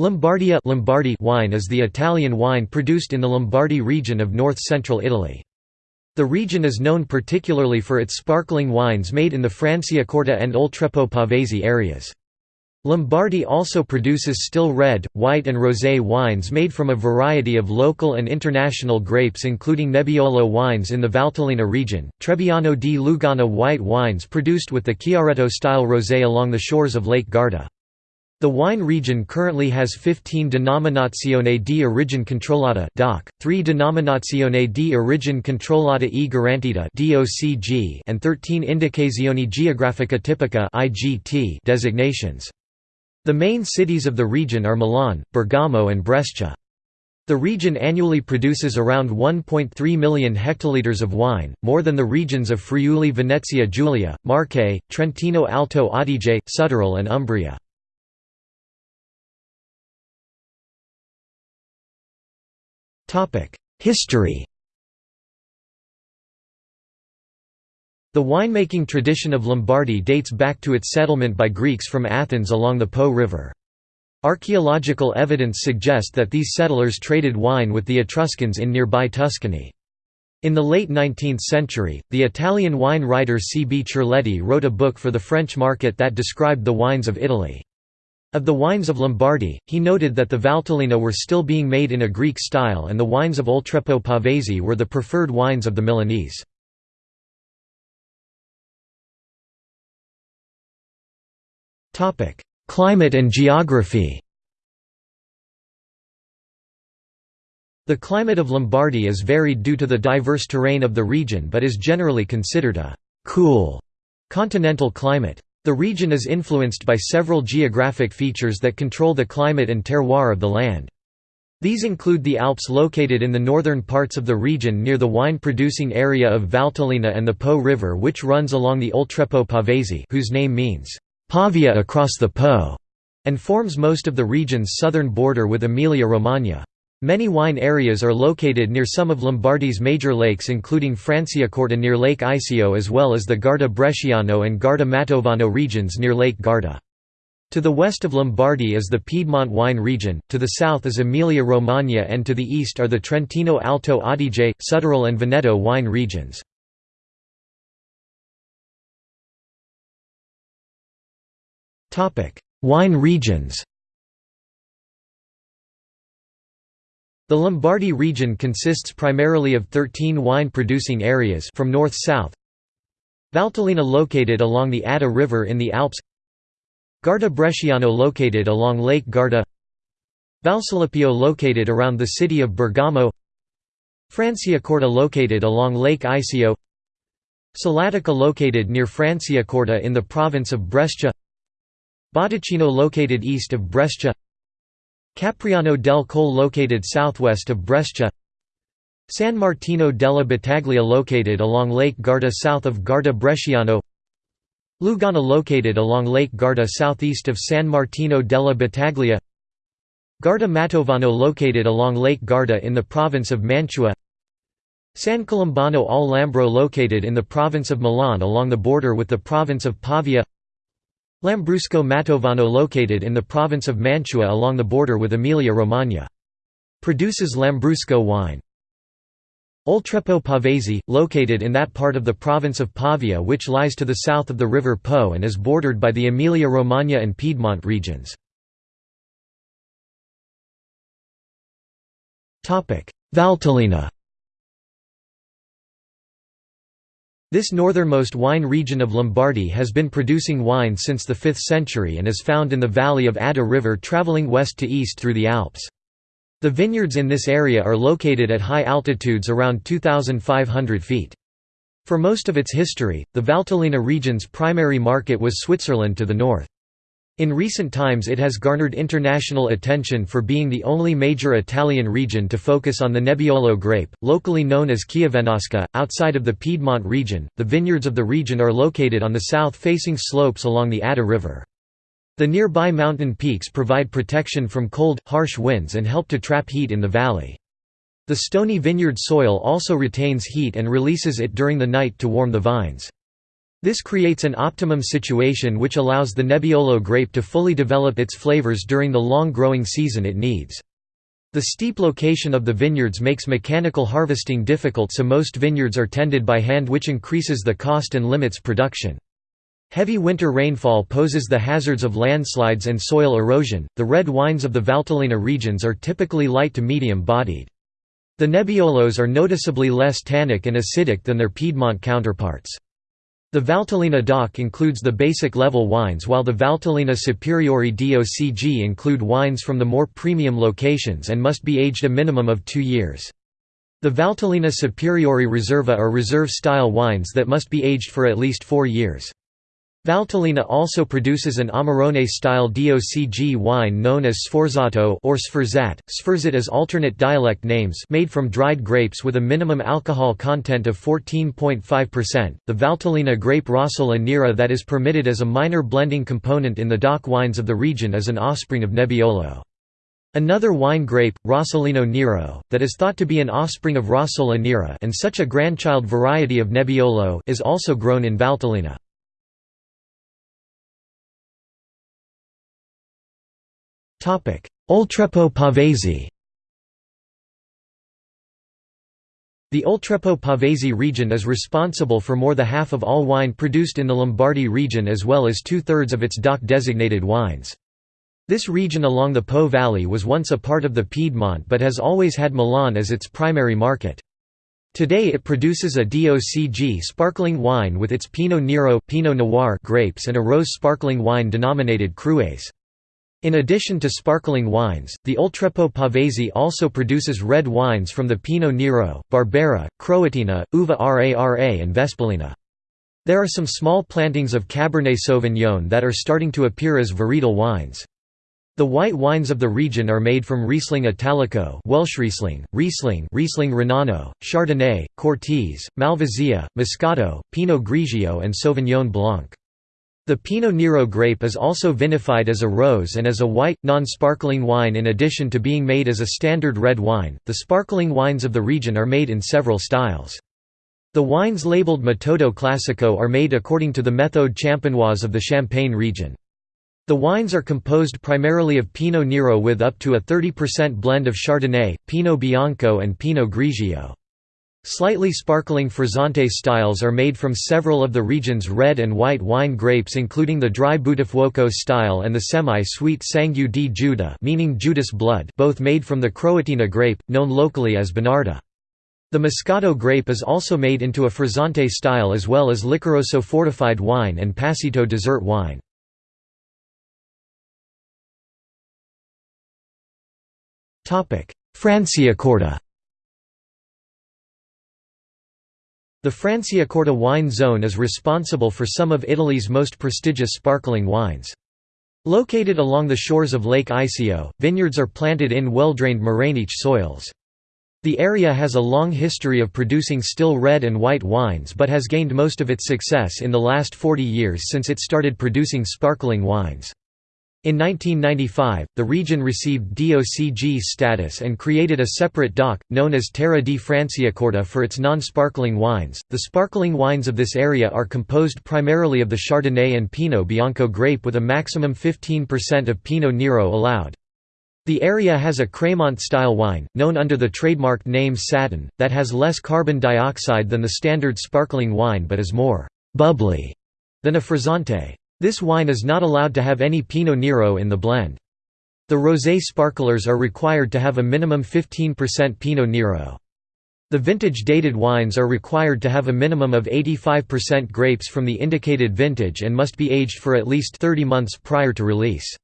Lombardia Lombardy wine is the Italian wine produced in the Lombardy region of north-central Italy. The region is known particularly for its sparkling wines made in the Franciacorta and Oltrepò Pavese areas. Lombardy also produces still red, white and rosé wines made from a variety of local and international grapes including Nebbiolo wines in the Valtellina region, Trebbiano di Lugana white wines produced with the Chiaretto-style rosé along the shores of Lake Garda. The wine region currently has 15 Denominazione di origine controllata (DOC), 3 Denominazione di origine controllata e garantita (DOCG), and 13 Indicazioni geografica tipica (IGT) designations. The main cities of the region are Milan, Bergamo and Brescia. The region annually produces around 1.3 million hectolitres of wine, more than the regions of Friuli Venezia Giulia, Marche, Trentino Alto Adige, Südtirol and Umbria. History The winemaking tradition of Lombardy dates back to its settlement by Greeks from Athens along the Po River. Archaeological evidence suggests that these settlers traded wine with the Etruscans in nearby Tuscany. In the late 19th century, the Italian wine writer C. B. Cerletti wrote a book for the French market that described the wines of Italy. Of the wines of Lombardy, he noted that the Valtellina were still being made in a Greek style and the wines of Oltrepò Pavese were the preferred wines of the Milanese. Climate and geography The climate of Lombardy is varied due to the diverse terrain of the region but is generally considered a «cool» continental climate. The region is influenced by several geographic features that control the climate and terroir of the land. These include the Alps located in the northern parts of the region near the wine-producing area of Valtellina and the Po River which runs along the Oltrepò Pavese whose name means, "'Pavia across the Po' and forms most of the region's southern border with Emilia-Romagna. Many wine areas are located near some of Lombardy's major lakes including Franciacorta near Lake Iseo as well as the Garda Bresciano and Garda Mantovano regions near Lake Garda. To the west of Lombardy is the Piedmont wine region, to the south is Emilia-Romagna and to the east are the Trentino Alto Adige, Südtirol and Veneto wine regions. Wine regions The Lombardy region consists primarily of 13 wine-producing areas from north-south. Valtellina located along the Adda River in the Alps. Garda Bresciano located along Lake Garda. Valcalepio located around the city of Bergamo. Franciacorta located along Lake Iseo Cellatica located near Franciacorta in the province of Brescia. Botticino located east of Brescia Capriano del Col located southwest of Brescia. San Martino della Battaglia located along Lake Garda south of Garda Bresciano. Lugana located along Lake Garda southeast of San Martino della Battaglia. Garda Mantovano located along Lake Garda in the province of Mantua. San Colombano al Lambro located in the province of Milan along the border with the province of Pavia Lambrusco Mantovano located in the province of Mantua along the border with Emilia-Romagna. Produces Lambrusco wine. Oltrepò Pavese, located in that part of the province of Pavia which lies to the south of the river Po and is bordered by the Emilia-Romagna and Piedmont regions. Valtellina This northernmost wine region of Lombardy has been producing wine since the 5th century and is found in the valley of Adda River travelling west to east through the Alps. The vineyards in this area are located at high altitudes around 2,500 feet. For most of its history, the Valtellina region's primary market was Switzerland to the north. In recent times it has garnered international attention for being the only major Italian region to focus on the Nebbiolo grape, locally known as Chiavenasca. Outside of the Piedmont region, the vineyards of the region are located on the south-facing slopes along the Adda River. The nearby mountain peaks provide protection from cold, harsh winds and help to trap heat in the valley. The stony vineyard soil also retains heat and releases it during the night to warm the vines. This creates an optimum situation which allows the Nebbiolo grape to fully develop its flavors during the long growing season it needs. The steep location of the vineyards makes mechanical harvesting difficult so most vineyards are tended by hand which increases the cost and limits production. Heavy winter rainfall poses the hazards of landslides and soil erosion. The red wines of the Valtellina regions are typically light to medium bodied. The Nebbiolos are noticeably less tannic and acidic than their Piedmont counterparts. The Valtellina DOC includes the basic level wines while the Valtellina Superiore DOCG include wines from the more premium locations and must be aged a minimum of two years. The Valtellina Superiore Riserva are reserve-style wines that must be aged for at least four years. Valtellina also produces an Amarone-style DOCG wine known as Sforzato or Sforzat, Sforzat as alternate dialect names made from dried grapes with a minimum alcohol content of 14.5%. The Valtellina grape Rossola Nera that is permitted as a minor blending component in the DOC wines of the region is an offspring of Nebbiolo. Another wine grape, Rossolino Nero, that is thought to be an offspring of Rossola Nera and such a grandchild variety of Nebbiolo is also grown in Valtellina. Oltrepò Pavese The Oltrepò Pavese region is responsible for more than half of all wine produced in the Lombardy region as well as two-thirds of its DOC-designated wines. This region along the Po Valley was once a part of the Piedmont but has always had Milan as its primary market. Today it produces a DOCG sparkling wine with its Pinot Nero Pinot Noir grapes and a rose sparkling wine denominated Cruasé. In addition to sparkling wines, the Oltrepò Pavese also produces red wines from the Pinot Nero, Barbera, Croatina, Uva Rara and Vespolina. There are some small plantings of Cabernet Sauvignon that are starting to appear as varietal wines. The white wines of the region are made from Riesling Italico Welsh Riesling, Riesling Riesling Renano, Chardonnay, Cortese, Malvasia, Moscato, Pinot Grigio and Sauvignon Blanc. The Pinot Nero grape is also vinified as a rose and as a white, non-sparkling wine in addition to being made as a standard red wine. The sparkling wines of the region are made in several styles. The wines labeled Metodo Classico are made according to the Méthode champenoise of the Champagne region. The wines are composed primarily of Pinot Nero with up to a 30% blend of Chardonnay, Pinot Bianco and Pinot Grigio. Slightly sparkling frizzante styles are made from several of the region's red and white wine grapes including the dry Buttafuoco style and the semi-sweet Sangue di Giuda meaning Judas blood both made from the Croatina grape, known locally as Bonarda. The Moscato grape is also made into a frizzante style as well as Liquoroso fortified wine and Passito dessert wine. Franciacorta The Franciacorta wine zone is responsible for some of Italy's most prestigious sparkling wines. Located along the shores of Lake Iseo, vineyards are planted in well-drained morainic soils. The area has a long history of producing still red and white wines but has gained most of its success in the last 40 years since it started producing sparkling wines. In 1995, the region received DOCG status and created a separate DOC, known as Terra di Franciacorta for its non-sparkling wines. The sparkling wines of this area are composed primarily of the Chardonnay and Pinot Bianco grape with a maximum 15% of Pinot Nero allowed. The area has a Crémant-style wine, known under the trademark name Satin, that has less carbon dioxide than the standard sparkling wine but is more «bubbly» than a frizzante. This wine is not allowed to have any Pinot Nero in the blend. The rosé sparklers are required to have a minimum 15% Pinot Nero. The vintage-dated wines are required to have a minimum of 85% grapes from the indicated vintage and must be aged for at least 30 months prior to release.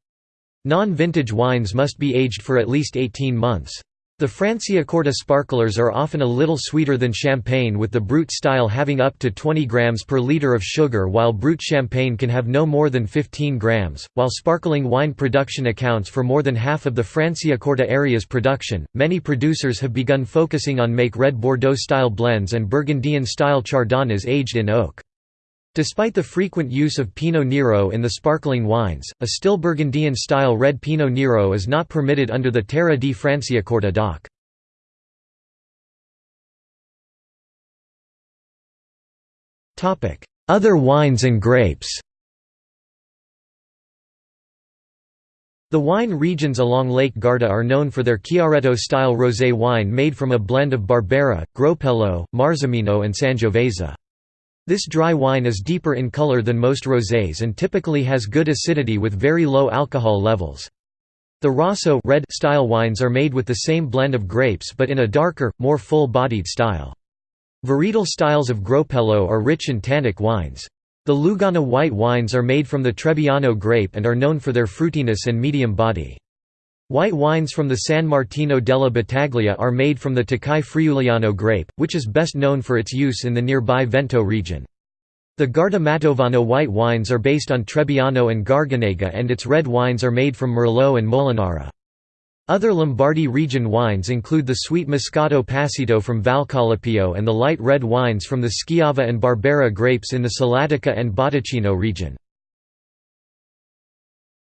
Non-vintage wines must be aged for at least 18 months. The Franciacorta sparklers are often a little sweeter than champagne with the brut style having up to 20 grams per liter of sugar while brut champagne can have no more than 15 grams. While sparkling wine production accounts for more than half of the Franciacorta area's production, many producers have begun focusing on make red Bordeaux style blends and Burgundian style chardonnays aged in oak. Despite the frequent use of Pinot Nero in the sparkling wines, a still Burgundian-style red Pinot Nero is not permitted under the Terra di Franciacorta DOC. Other wines and grapes The wine regions along Lake Garda are known for their Chiaretto-style rosé wine made from a blend of Barbera, Groppello, Marzemino and Sangiovese. This dry wine is deeper in color than most rosés and typically has good acidity with very low alcohol levels. The Rosso red style wines are made with the same blend of grapes but in a darker, more full-bodied style. Varietal styles of Groppello are rich and tannic wines. The Lugana white wines are made from the Trebbiano grape and are known for their fruitiness and medium body. White wines from the San Martino della Battaglia are made from the Tokai Friuliano grape, which is best known for its use in the nearby Veneto region. The Garda Mantovano white wines are based on Trebbiano and Garganega and its red wines are made from Merlot and Molinara. Other Lombardy region wines include the sweet Moscato Passito from Valcalepio and the light red wines from the Schiava and Barbera grapes in the Cellatica and Botticino region.